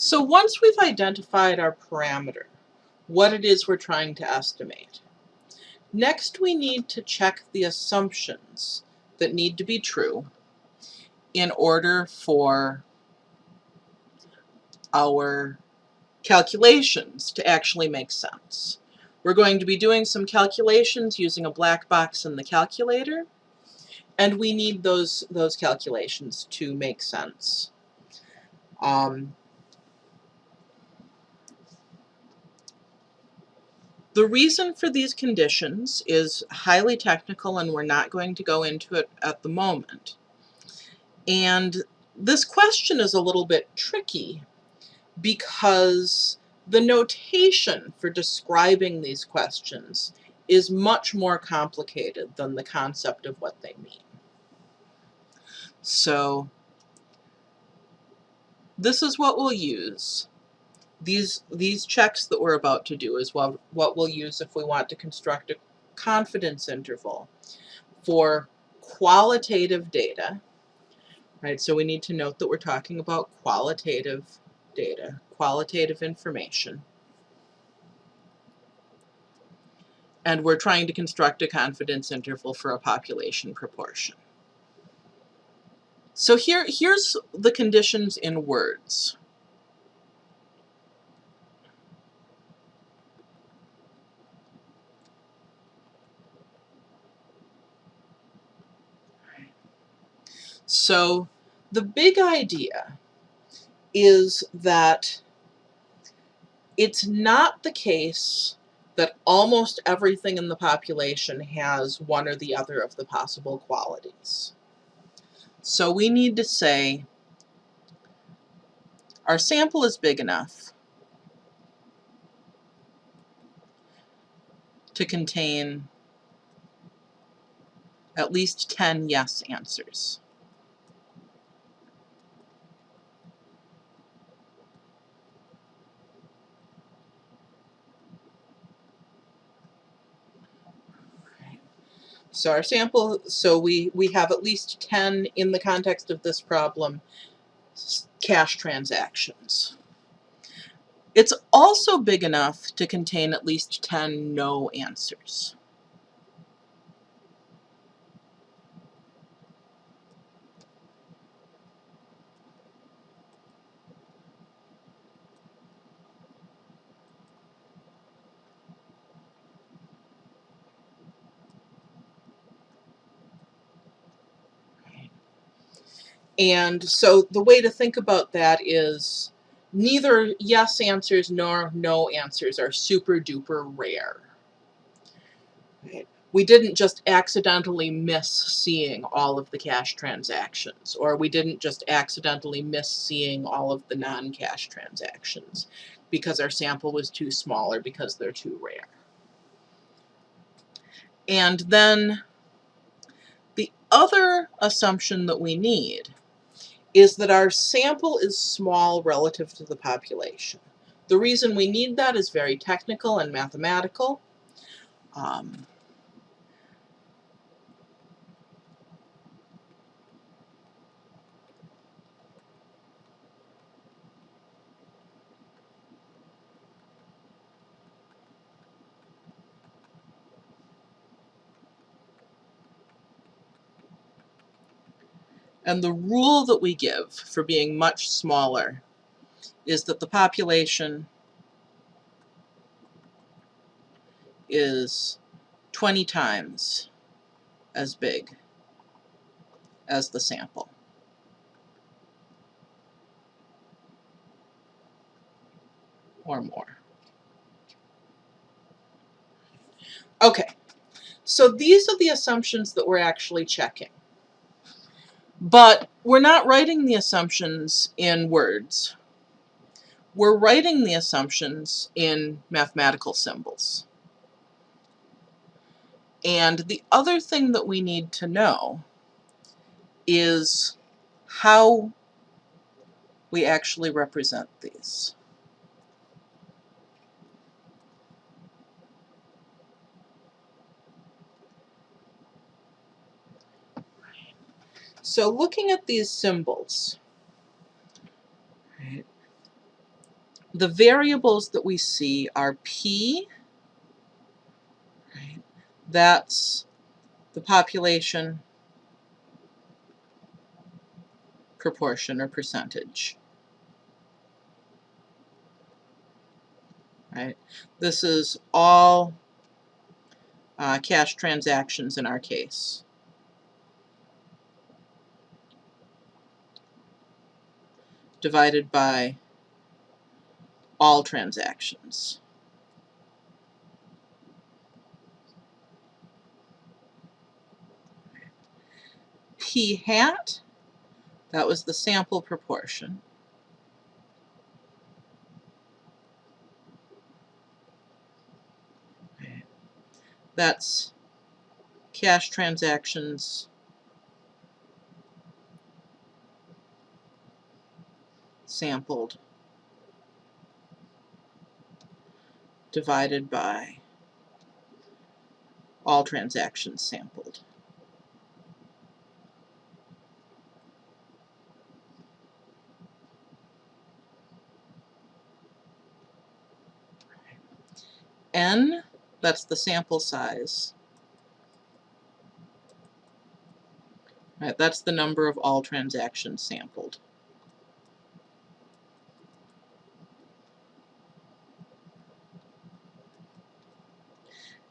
So once we've identified our parameter, what it is we're trying to estimate, next we need to check the assumptions that need to be true in order for our calculations to actually make sense. We're going to be doing some calculations using a black box in the calculator, and we need those, those calculations to make sense. Um, the reason for these conditions is highly technical and we're not going to go into it at the moment. And this question is a little bit tricky because the notation for describing these questions is much more complicated than the concept of what they mean. So this is what we'll use. These, these checks that we're about to do is what, what we'll use if we want to construct a confidence interval for qualitative data. Right, so we need to note that we're talking about qualitative data, qualitative information. And we're trying to construct a confidence interval for a population proportion. So here, here's the conditions in words. So the big idea is that it's not the case that almost everything in the population has one or the other of the possible qualities. So we need to say our sample is big enough to contain at least 10 yes answers. So our sample, so we, we have at least 10 in the context of this problem cash transactions. It's also big enough to contain at least 10 no answers. And so the way to think about that is neither yes answers nor no answers are super duper rare. We didn't just accidentally miss seeing all of the cash transactions, or we didn't just accidentally miss seeing all of the non-cash transactions because our sample was too small or because they're too rare. And then the other assumption that we need is that our sample is small relative to the population. The reason we need that is very technical and mathematical. Um, And the rule that we give for being much smaller is that the population is 20 times as big as the sample. or more. Okay, so these are the assumptions that we're actually checking. But we're not writing the assumptions in words. We're writing the assumptions in mathematical symbols. And the other thing that we need to know is how we actually represent these. So looking at these symbols, right, the variables that we see are P, right? that's the population proportion or percentage. Right? This is all uh, cash transactions in our case. Divided by all transactions. P hat, that was the sample proportion. That's cash transactions sampled divided by all transactions sampled. N, that's the sample size. Right, that's the number of all transactions sampled.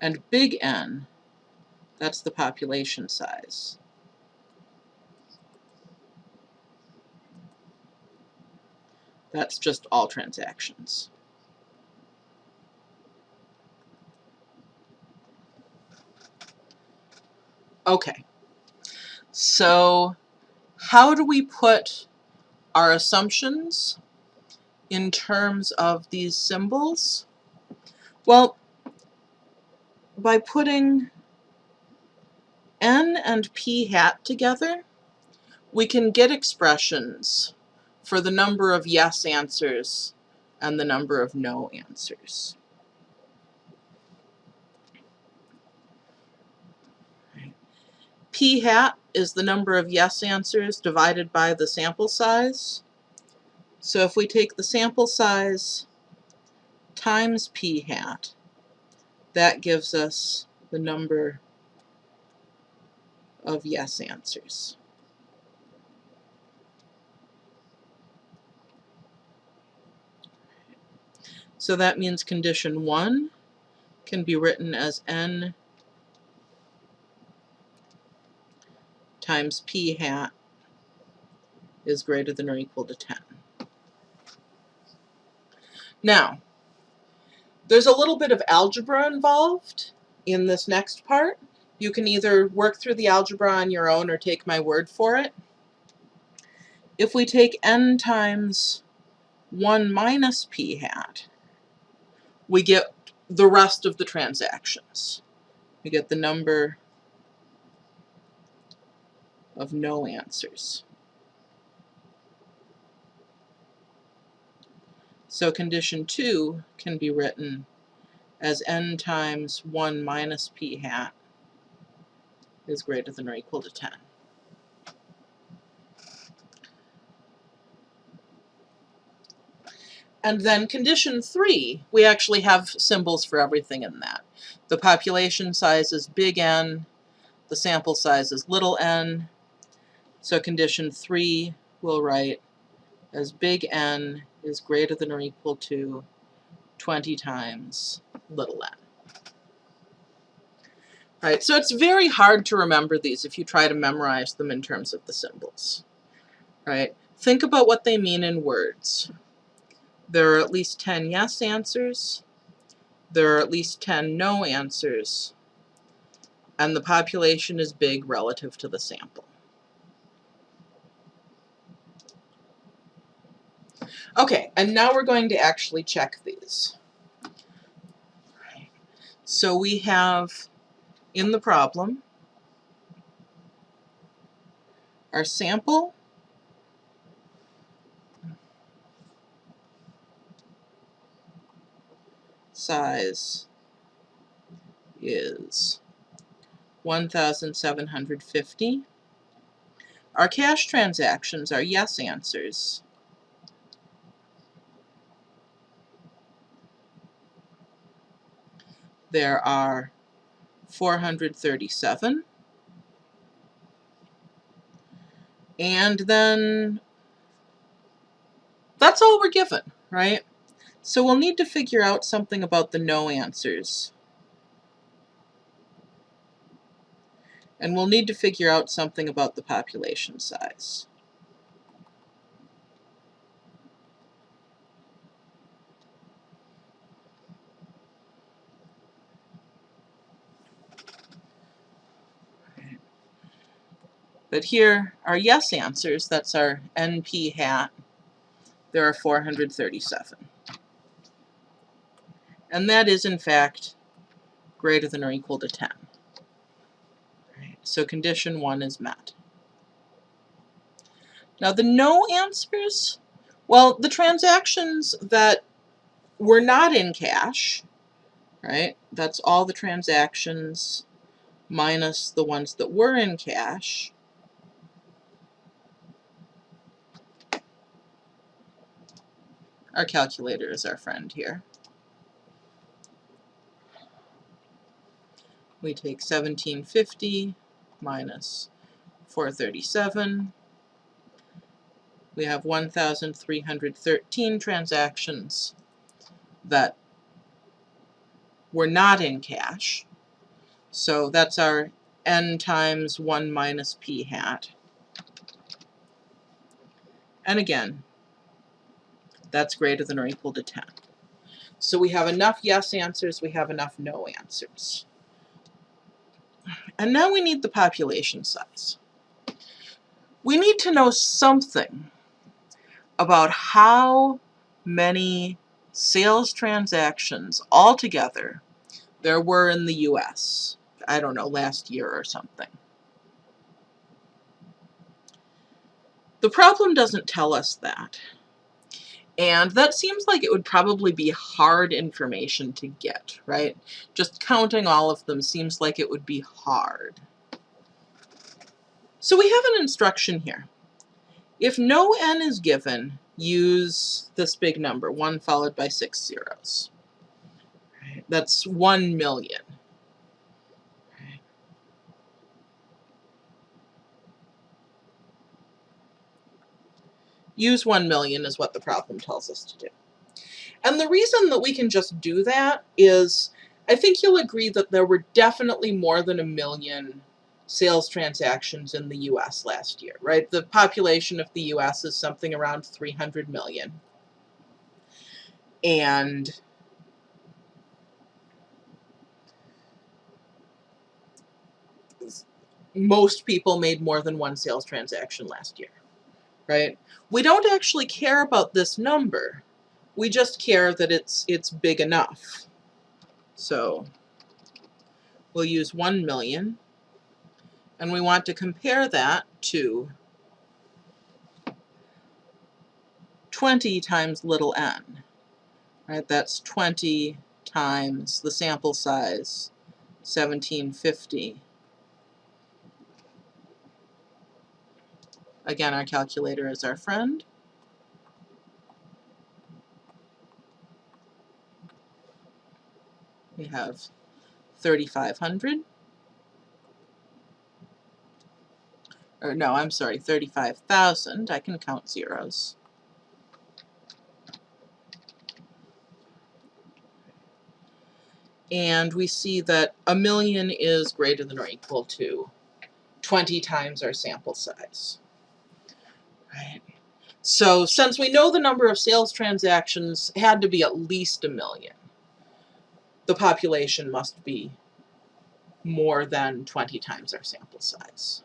And big N, that's the population size. That's just all transactions. Okay, so how do we put our assumptions in terms of these symbols? Well, by putting n and p hat together, we can get expressions for the number of yes answers and the number of no answers. P hat is the number of yes answers divided by the sample size. So if we take the sample size times P hat, that gives us the number of yes answers. So that means condition 1 can be written as n times p hat is greater than or equal to 10. Now, there's a little bit of algebra involved in this next part. You can either work through the algebra on your own or take my word for it. If we take n times 1 minus p hat, we get the rest of the transactions. We get the number of no answers. So condition 2 can be written as n times 1 minus p hat is greater than or equal to 10. And then condition 3, we actually have symbols for everything in that. The population size is big N, the sample size is little n, so condition 3 we'll write as big N is greater than or equal to 20 times little n. Right, so it's very hard to remember these if you try to memorize them in terms of the symbols. Right, think about what they mean in words. There are at least 10 yes answers, there are at least 10 no answers, and the population is big relative to the sample. Okay, and now we're going to actually check these. So we have in the problem our sample size is 1,750. Our cash transactions are yes answers there are 437. And then that's all we're given, right? So we'll need to figure out something about the no answers. And we'll need to figure out something about the population size. But here are yes answers, that's our NP hat. There are 437. And that is, in fact, greater than or equal to 10. Right, so condition 1 is met. Now the no answers, well, the transactions that were not in cash, right, that's all the transactions minus the ones that were in cash, Our calculator is our friend here. We take 1750 minus 437. We have 1,313 transactions that were not in cash. So that's our n times 1 minus p hat. And again, that's greater than or equal to 10. So we have enough yes answers, we have enough no answers. And now we need the population size. We need to know something about how many sales transactions altogether there were in the US. I don't know, last year or something. The problem doesn't tell us that. And that seems like it would probably be hard information to get, right? Just counting all of them seems like it would be hard. So we have an instruction here. If no n is given, use this big number, 1 followed by 6 zeros. That's 1 million. Use 1 million is what the problem tells us to do. And the reason that we can just do that is, I think you'll agree that there were definitely more than a million sales transactions in the US last year, right? The population of the US is something around 300 million. And most people made more than one sales transaction last year right? We don't actually care about this number. We just care that it's, it's big enough. So we'll use 1 million, and we want to compare that to 20 times little n. Right, that's 20 times the sample size, 1750 Again, our calculator is our friend. We have 3,500. Or no, I'm sorry, 35,000. I can count zeros. And we see that a million is greater than or equal to 20 times our sample size. So since we know the number of sales transactions had to be at least a million, the population must be more than 20 times our sample size.